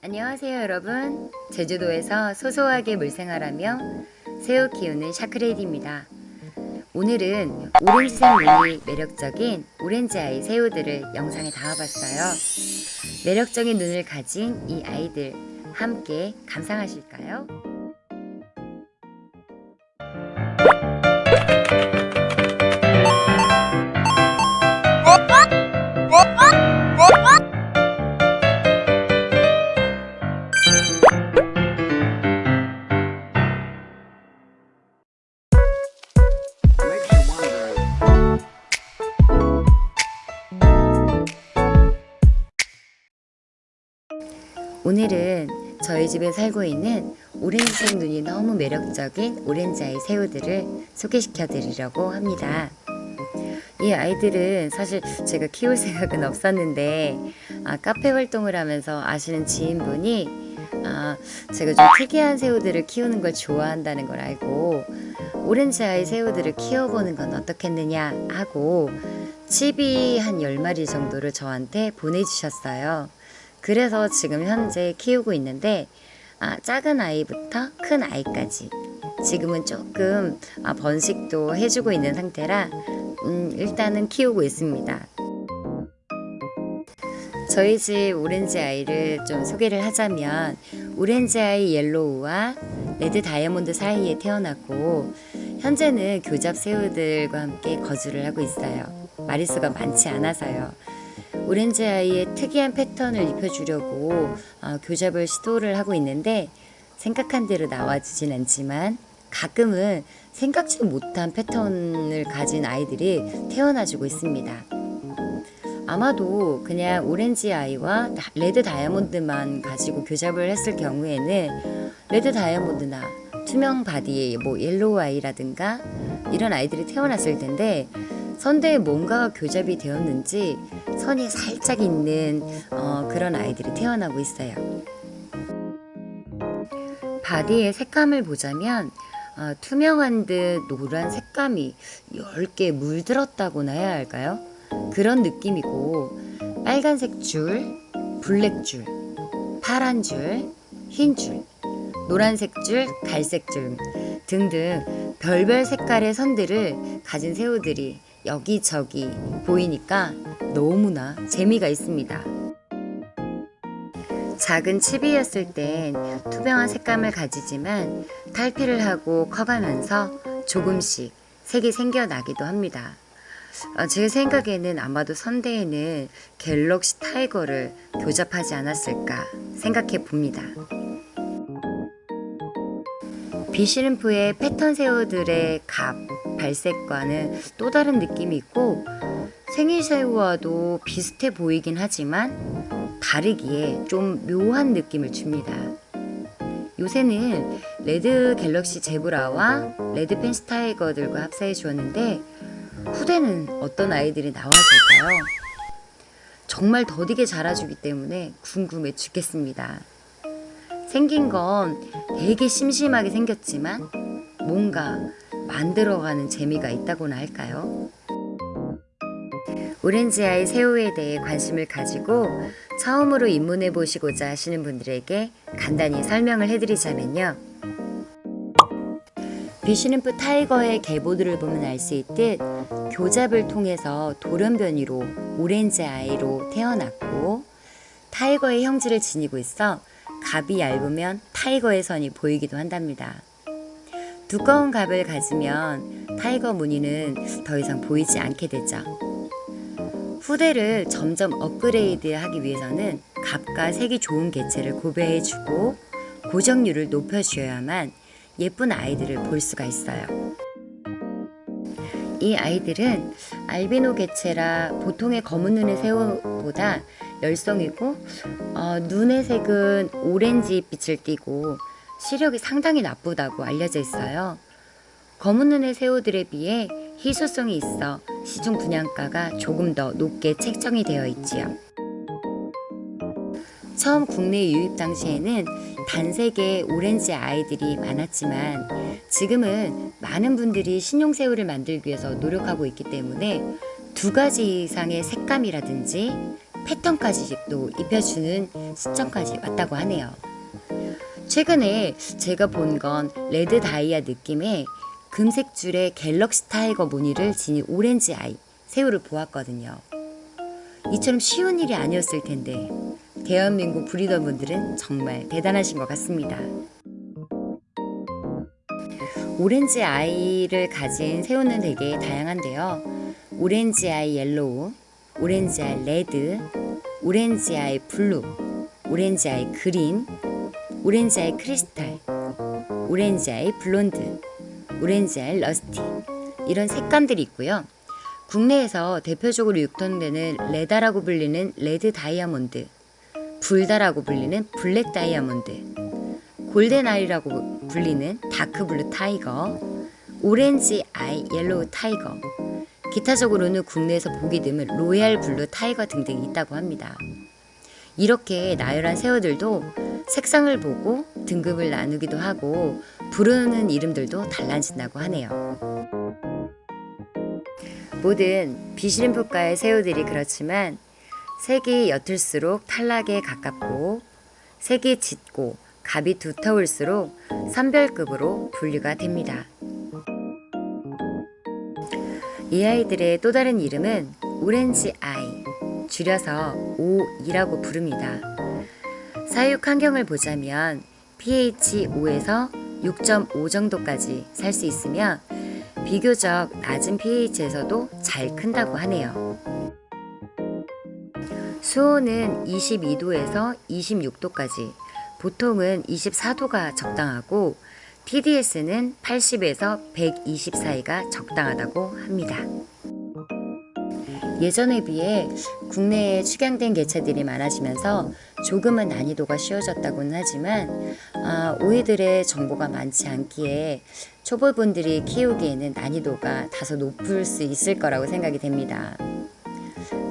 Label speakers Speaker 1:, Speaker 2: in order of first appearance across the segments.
Speaker 1: 안녕하세요 여러분. 제주도에서 소소하게 물생활하며 새우 키우는 샤크레이디입니다. 오늘은 오렌지색 눈이 매력적인 오렌지 아이 새우들을 영상에 담아봤어요. 매력적인 눈을 가진 이 아이들 함께 감상하실까요? 오늘은 저희 집에 살고 있는 오렌지색 눈이 너무 매력적인 오렌지 아이 새우들을 소개시켜 드리려고 합니다. 이 아이들은 사실 제가 키울 생각은 없었는데 아, 카페 활동을 하면서 아시는 지인분이 아, 제가 좀 특이한 새우들을 키우는 걸 좋아한다는 걸 알고 오렌지 아이 새우들을 키워보는 건 어떻겠느냐 하고 칩이 한 10마리 정도를 저한테 보내주셨어요. 그래서 지금 현재 키우고 있는데 아, 작은 아이부터 큰 아이까지 지금은 조금 아, 번식도 해주고 있는 상태라 음, 일단은 키우고 있습니다. 저희 집 orange eye를 좀 소개를 하자면 orange eye yellow와 red diamond 사이에 태어났고 현재는 교잡 새우들과 함께 거주를 하고 있어요. 마리수가 많지 않아서요. orange eye의 특이한 패턴을 입혀주려고 어, 교잡을 시도를 하고 있는데 생각한 대로 나와주진 않지만 가끔은 생각지도 못한 패턴을 가진 아이들이 태어나주고 있습니다. 아마도 그냥 orange eye와 다- red diamond만 가지고 교잡을 했을 경우에는 red diamond나 투명 body의 뭐 yellow eye라든가 이런 아이들이 태어났을 텐데 선대에 뭔가가 교잡이 되었는지 선이 살짝 있는 어, 그런 아이들이 태어나고 있어요. Body의 색감을 보자면 어, 투명한 듯 노란 색감이 옅게 물들었다고나 해야 할까요? 그런 느낌이고 빨간색 줄, black 줄, 파란 줄, 흰 줄, 노란색 줄, 갈색 줄 등등 별별 색깔의 선들을 가진 새우들이 여기저기 보이니까 너무나 재미가 있습니다. 작은 칩이었을 땐 투명한 색감을 가지지만 탈피를 하고 커가면서 조금씩 색이 생겨나기도 합니다. 어, 제 생각에는 아마도 선대에는 갤럭시 타이거를 교잡하지 않았을까 생각해 봅니다. Bee shrimp의 패턴 새우들의 갑, 발색과는 또 다른 느낌이 있고 생이새우와도 비슷해 보이긴 하지만 다르기에 좀 묘한 느낌을 줍니다. 요새는 red galaxy zebra와 red fancy tiger들과 합사해 주었는데 후대는 어떤 아이들이 나와줄까요? 정말 더디게 자라주기 때문에 궁금해 죽겠습니다. 생긴 건 되게 심심하게 생겼지만 뭔가 만들어가는 재미가 있다고나 할까요? 오렌지아이 새우에 대해 관심을 가지고 처음으로 입문해 보시고자 하시는 분들에게 간단히 설명을 해드리자면요. 비시름프 타이거의 계보들을 보면 알 수 있듯 교잡을 통해서 돌연변이로 orange eye로 태어났고 tiger의 형질을 지니고 있어 갑이 얇으면 tiger의 선이 보이기도 한답니다. 두꺼운 갑을 가지면 tiger 무늬는 더 이상 보이지 않게 되죠. 후대를 점점 업그레이드 하기 위해서는 갑과 색이 좋은 개체를 교배해주고 고정률을 높여줘야만 예쁜 아이들을 볼 수가 있어요. 이 아이들은 알비노 개체라 보통의 검은 눈의 새우보다 열성이고 어, 눈의 색은 오렌지 빛을 띠고 시력이 상당히 나쁘다고 알려져 있어요. 검은 눈의 새우들에 비해 희소성이 있어 시중 분양가가 조금 더 높게 책정이 되어 있지요. 처음 국내 유입 당시에는 단색의 orange eye들이 많았지만 지금은 많은 분들이 신종새우를 만들기 위해서 노력하고 있기 때문에 두 가지 이상의 색감이라든지 패턴까지 또 입혀주는 시점까지 왔다고 하네요. 최근에 제가 본 건 red 다이아 느낌의 금색 줄에 galaxy tiger 무늬를 지닌 orange eye 새우를 보았거든요. 이처럼 쉬운 일이 아니었을 텐데 대한민국 breeder분들은 정말 대단하신 것 같습니다. orange eye를 가진 새우는 되게 다양한데요. orange eye yellow, orange eye red, orange eye blue, orange eye green, orange eye crystal, orange eye blonde, orange eye rusty 이런 색감들이 있고요. 국내에서 대표적으로 유통되는 레다라고 불리는 red diamond, 블다라고 불리는 black diamond, golden eye라고 불리는 dark blue tiger, orange eye yellow tiger, 기타적으로는 국내에서 보기 드문 royal blue tiger 등등이 있다고 합니다. 이렇게 나열한 새우들도 색상을 보고 등급을 나누기도 하고 부르는 이름들도 달라진다고 하네요. 모든 비시름프과의 새우들이 그렇지만 색이 옅을수록 탈락에 가깝고 색이 짙고 갑이 두터울수록 선별급으로 분류가 됩니다. 이 아이들의 또 다른 이름은 오렌지 아이, 줄여서 O2라고 부릅니다. 사육 환경을 보자면 pH 5에서 6.5 정도까지 살 수 있으며 비교적 낮은 pH에서도 잘 큰다고 하네요. 수온은 22도에서 26도까지, 보통은 24도가 적당하고 TDS는 80에서 120 사이가 적당하다고 합니다. 예전에 비해 국내에 축양된 개체들이 많아지면서 조금은 난이도가 쉬워졌다고는 하지만 아, 오이들의 정보가 많지 않기에 초보분들이 키우기에는 난이도가 다소 높을 수 있을 거라고 생각이 됩니다.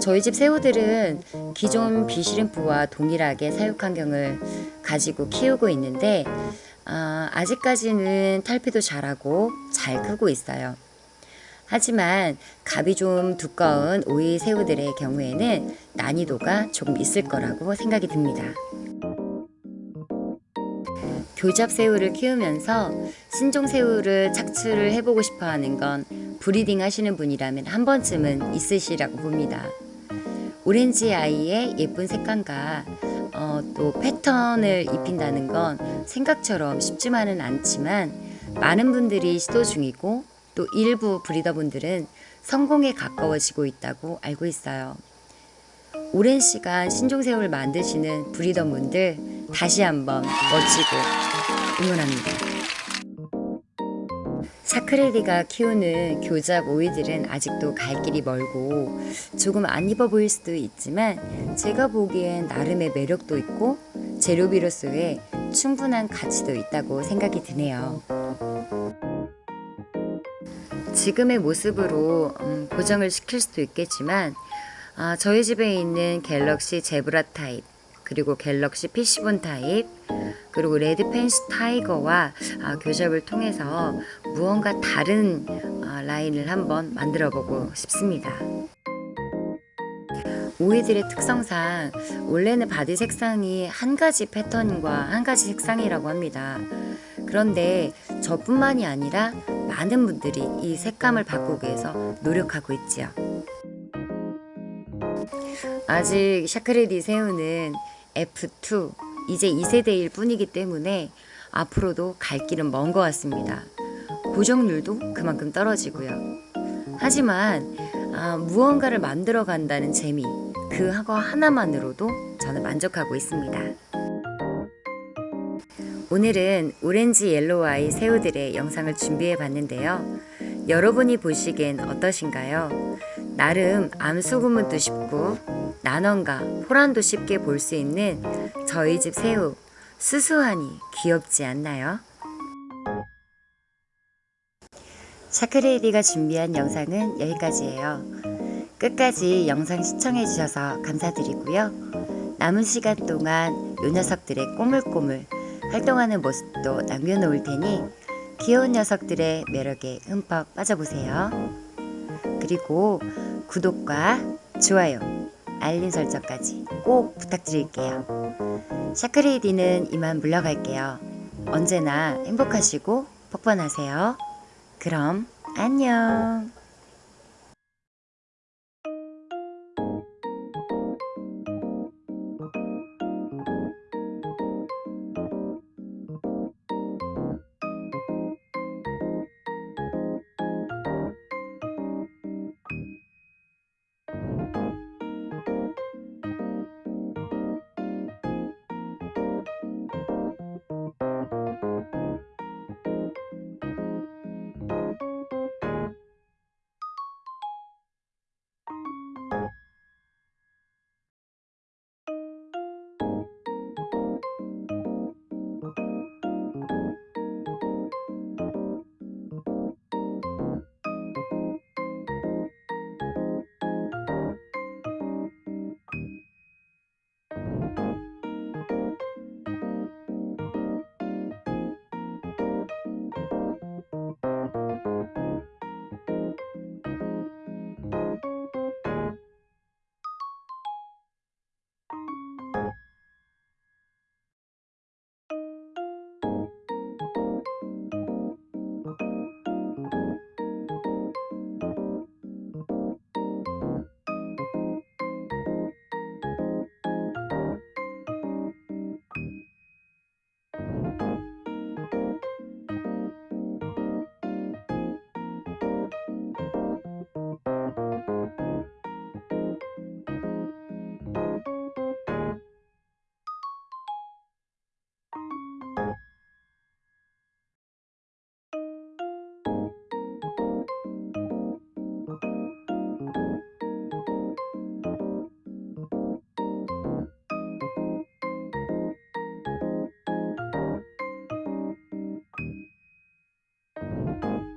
Speaker 1: 저희 집 새우들은 기존 비시림프와 동일하게 사육 환경을 가지고 키우고 있는데 아, 아직까지는 탈피도 잘하고 잘 크고 있어요. 하지만 갑이 좀 두꺼운 OE 새우들의 경우에는 난이도가 조금 있을 거라고 생각이 듭니다. 교잡 새우를 키우면서 신종 새우를 착출을 해보고 싶어 하는 건 breeding 하시는 분이라면 한 번쯤은 있으시라고 봅니다. orange eye의 예쁜 색감과 어, 또 패턴을 입힌다는 건 생각처럼 쉽지만은 않지만 많은 분들이 시도 중이고 또 일부 브리더분들은 성공에 가까워지고 있다고 알고 있어요. 오랜 시간 신종새우를 만드시는 브리더분들 다시 한번 멋지고 응원합니다. 샤크레디가 키우는 교잡 오이들은 아직도 갈 길이 멀고 조금 안 입어 보일 수도 있지만 제가 보기엔 나름의 매력도 있고 재료비로서의 충분한 가치도 있다고 생각이 드네요. 지금의 모습으로 음, 고정을 시킬 수도 있겠지만 아, 저희 집에 있는 galaxy zebra 타입 그리고 갤럭시 PC4 타입 그리고 red fancy tiger와 아, 교잡을 통해서 무언가 다른 아, 라인을 한번 만들어 보고 싶습니다. OE들의 특성상 원래는 body 색상이 한 가지 패턴과 한 가지 색상이라고 합니다. 그런데 저뿐만이 아니라 많은 분들이 이 색감을 바꾸기 위해서 노력하고 있지요. 아직 샤크레디 새우는 F2 이제 2세대일 뿐이기 때문에 앞으로도 갈 길은 먼 것 같습니다. 고정률도 그만큼 떨어지고요. 하지만 아, 무언가를 만들어 간다는 재미 그거 하나만으로도 저는 만족하고 있습니다. 오늘은 orange yellow eye 새우들의 영상을 준비해 봤는데요. 여러분이 보시기엔 어떠신가요? 나름 암수 구분도 쉽고 난황과 포란도 쉽게 볼 수 있는 저희 집 새우 수수하니 귀엽지 않나요? 샤크레이디가 준비한 영상은 여기까지예요. 끝까지 영상 시청해 주셔서 감사드리고요. 남은 시간 동안 요 녀석들의 꼬물꼬물 활동하는 모습도 남겨놓을 테니 귀여운 녀석들의 매력에 흠뻑 빠져보세요. 그리고 구독과 좋아요 알림 설정까지 꼭 부탁드릴게요. 샤크레이디는 이만 물러갈게요. 언제나 행복하시고 퍽번하세요. 그럼 안녕. Música